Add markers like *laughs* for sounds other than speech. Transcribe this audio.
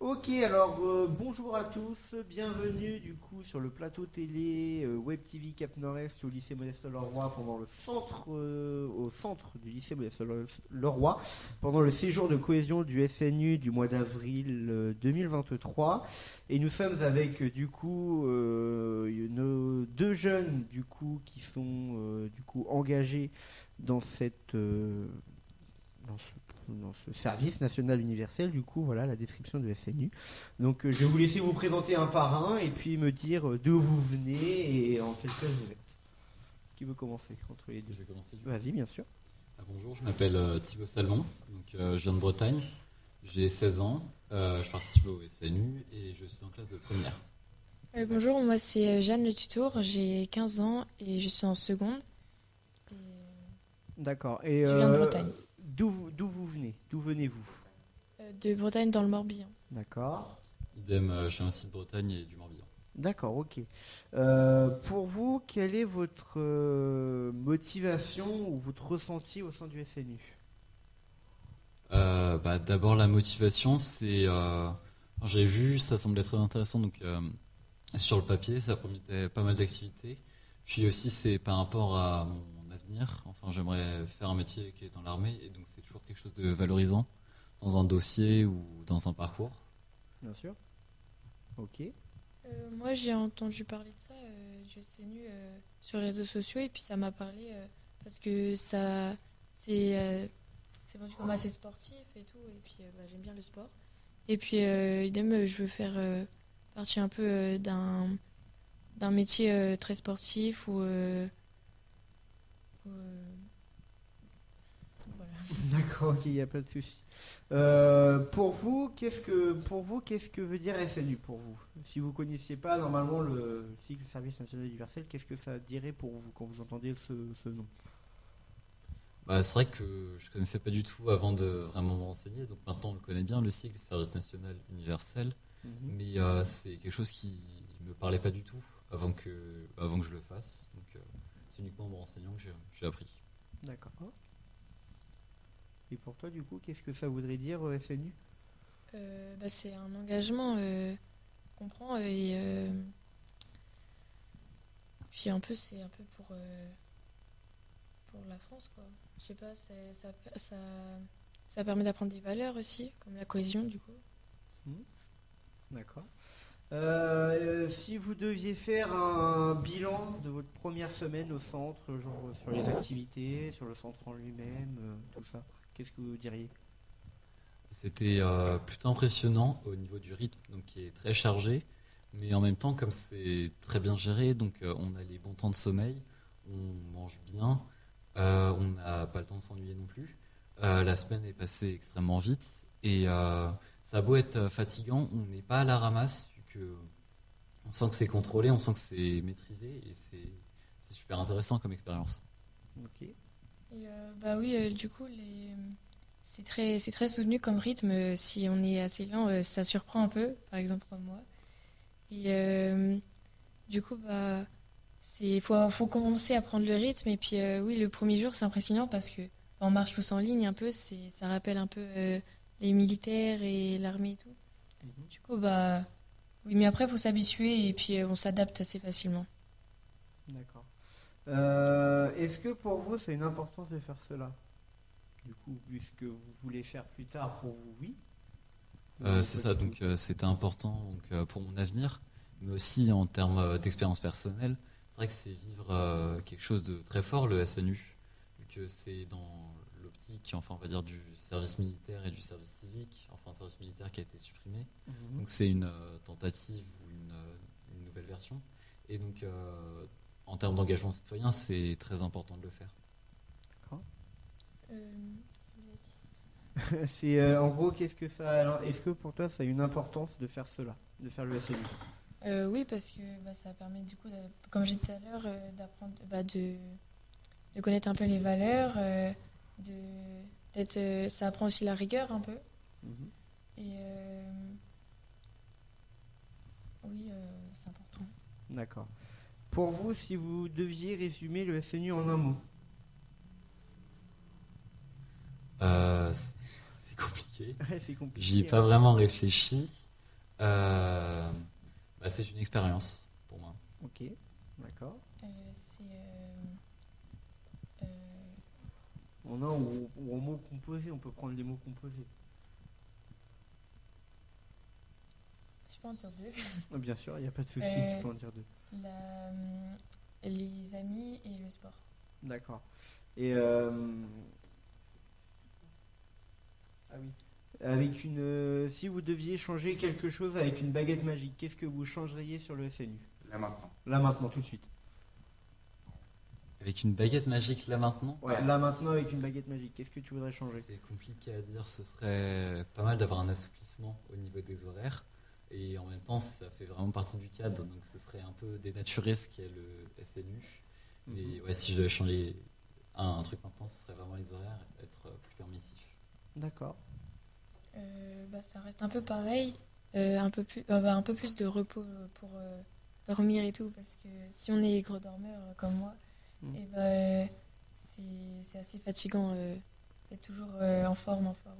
Ok, alors euh, bonjour à tous, bienvenue du coup sur le plateau télé euh, Web TV Cap Nord-Est au lycée Modeste Leroy pendant le centre euh, au centre du lycée Modeste Leroy pendant le séjour de cohésion du SNU du mois d'avril 2023 et nous sommes avec du coup nos deux jeunes du coup qui sont du coup engagés dans cette dans ce service national universel, du coup, voilà la description de SNU. Donc, euh, je vais vous laisser vous présenter un par un et puis me dire euh, d'où vous venez et en quelle classe vous êtes. Qui veut commencer entre les deux? Je vais commencer. Vas-y, bien sûr. Ah, bonjour, je m'appelle euh, Thibaut Salmon, donc je viens de Bretagne. J'ai 16 ans, je participe au SNU et je suis en classe de première. bonjour, moi c'est Jeanne Le Tutour, j'ai 15 ans et je suis en seconde. D'accord. Et je viens de Bretagne. D'où vous venez? D'où venez-vous? Euh, De Bretagne dans le Morbihan. D'accord. Idem, euh, je suis aussi de Bretagne et du Morbihan. D'accord, ok. Euh, pour vous, quelle est votre motivation ou votre ressenti au sein du SNU bah, D'abord, la motivation, c'est. J'ai vu, ça semblait très intéressant. Donc, sur le papier, ça promettait pas mal d'activités. Puis aussi, c'est par rapport à mon Enfin, j'aimerais faire un métier qui est dans l'armée, et donc c'est toujours quelque chose de valorisant dans un dossier ou dans un parcours. Bien sûr. Ok. Euh, moi, j'ai entendu parler de ça euh, du SNU euh, sur les réseaux sociaux, et puis ça m'a parlé parce que ça, c'est c'est vendu comme assez sportif et tout, et puis bah, j'aime bien le sport. Et puis, idem, je veux faire partie un peu d'un d'un métier très sportif ou euh, *laughs* D'accord, ok, il n'y a pas de souci. Euh, pour vous, qu'est-ce que pour vous, qu'est-ce que veut dire SNU pour vous? Si vous connaissiez pas normalement le cycle Service National Universel, qu'est-ce que ça dirait pour vous quand vous entendez ce, nom? Bah, c'est vrai que je connaissais pas du tout avant de vraiment me renseigner. Donc maintenant on le connaît bien le cycle Service National Universel, mhm. mais euh, c'est quelque chose qui me parlait pas du tout avant que avant que je le fasse. Donc c'est uniquement en me renseignant que j'ai appris. D'accord. Et pour toi, du coup, qu'est-ce que ça voudrait dire euh, SNU euh, bah, C'est un engagement euh, qu'on prend et puis un peu, c'est un peu pour, pour la France, quoi. Je sais pas, ça, ça, ça, permet d'apprendre des valeurs aussi, comme la cohésion, du coup. Mmh. D'accord. Euh, si vous deviez faire un bilan de votre première semaine au centre, genre sur les activités, sur le centre en lui-même, euh, tout ça, qu'est-ce que vous diriez? C'était euh, plutôt impressionnant au niveau du rythme, donc qui est très chargé, mais en même temps, comme c'est très bien géré, donc on a les bons temps de sommeil, on mange bien, on n'a pas le temps de s'ennuyer non plus. la semaine est passée extrêmement vite et ça a beau être fatigant, on n'est pas à la ramasse on sent que c'est contrôlé, on sent que c'est maîtrisé et c'est super intéressant comme expérience. Ok. Euh, bah oui, euh, du coup, les... c'est très, très soutenu comme rythme. Si on est assez lent, euh, ça surprend un peu, par exemple comme moi. Et du coup, bah, il faut, faut, commencer à prendre le rythme. Et puis, oui, le premier jour, c'est impressionnant parce que on marche tous en ligne un peu. Ça rappelle un peu les militaires et l'armée et tout. Mhm. Du coup, bah, oui, mais après, il faut s'habituer et puis euh, on s'adapte assez facilement. D'accord. Euh, est-ce que pour vous, c'est une importance de faire cela? Du coup, puisque vous voulez faire plus tard, pour vous, oui euh, C'est ça, donc c'était important donc, pour mon avenir, mais aussi en termes d'expérience personnelle. C'est vrai que c'est vivre quelque chose de très fort, le SNU, que c'est dans l'optique, enfin on va dire du service militaire et du service civique, enfin un service militaire qui a été supprimé. Mhm. Donc c'est une euh, tentative ou une, euh, une, nouvelle version. Et donc euh, en termes d'engagement citoyen, c'est très important de le faire. D'accord. *laughs* c'est en gros qu'est-ce que ça est-ce que pour toi ça a une importance de faire cela, de faire le SNU Oui, parce que bah, ça permet du coup, comme j'ai dit tout à l'heure, d'apprendre, bah, de, de, connaître un peu les valeurs, de euh, ça apprend aussi la rigueur un peu. Mhm. Et euh, oui, euh, c'est important. D'accord. Pour vous, si vous deviez résumer le SNU en un mot *laughs* C'est compliqué. J'y ai pas vraiment réfléchi. Euh, bah, c'est une expérience pour moi. Ok, d'accord. Euh, c'est. euh, euh, On a ou, ou en mots composés, on peut prendre les mots composés. je peux en dire deux. *laughs* Bien sûr, il n'y a pas de souci, Euh, tu peux en dire deux. La, hum, les amis et le sport. D'accord. Et euh, ah oui. Avec une, euh, si vous deviez changer quelque chose avec une baguette magique, qu'est-ce que vous changeriez sur le SNU Là maintenant. Là maintenant, tout de suite. Avec une baguette magique là maintenant Ouais, là maintenant avec une baguette magique, qu'est-ce que tu voudrais changer? C'est compliqué à dire. Ce serait pas mal d'avoir un assouplissement au niveau des horaires. Et en même temps, ça fait vraiment partie du cadre. Donc ce serait un peu dénaturé ce qu'est le SNU. Mais Mhm. ouais, si je devais changer un, un truc maintenant, ce serait vraiment les horaires, être plus permissif. D'accord. Euh, bah, ça reste un peu pareil. Euh, un, peu plus, euh, bah, un peu plus de repos pour euh, dormir et tout. Parce que si on est gros dormeur comme moi, Mhm. et bah, euh, c'est c'est assez fatigant euh, d'être toujours euh, en forme, en forme.